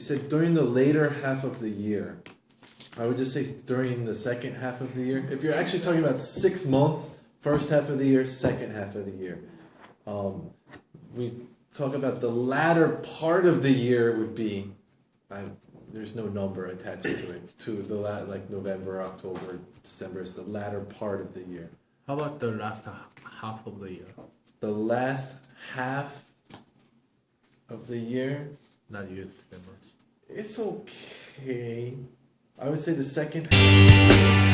said during the later half of the year. I would just say during the second half of the year. If you're actually talking about six months, first half of the year, second half of the year. Um, we talk about the latter part of the year would be, I, there's no number attached to it. To the la- like November, October, December is the latter part of the year. How about the last half of the year? The last half of the year, Not used that much. it's okay. I would say the second.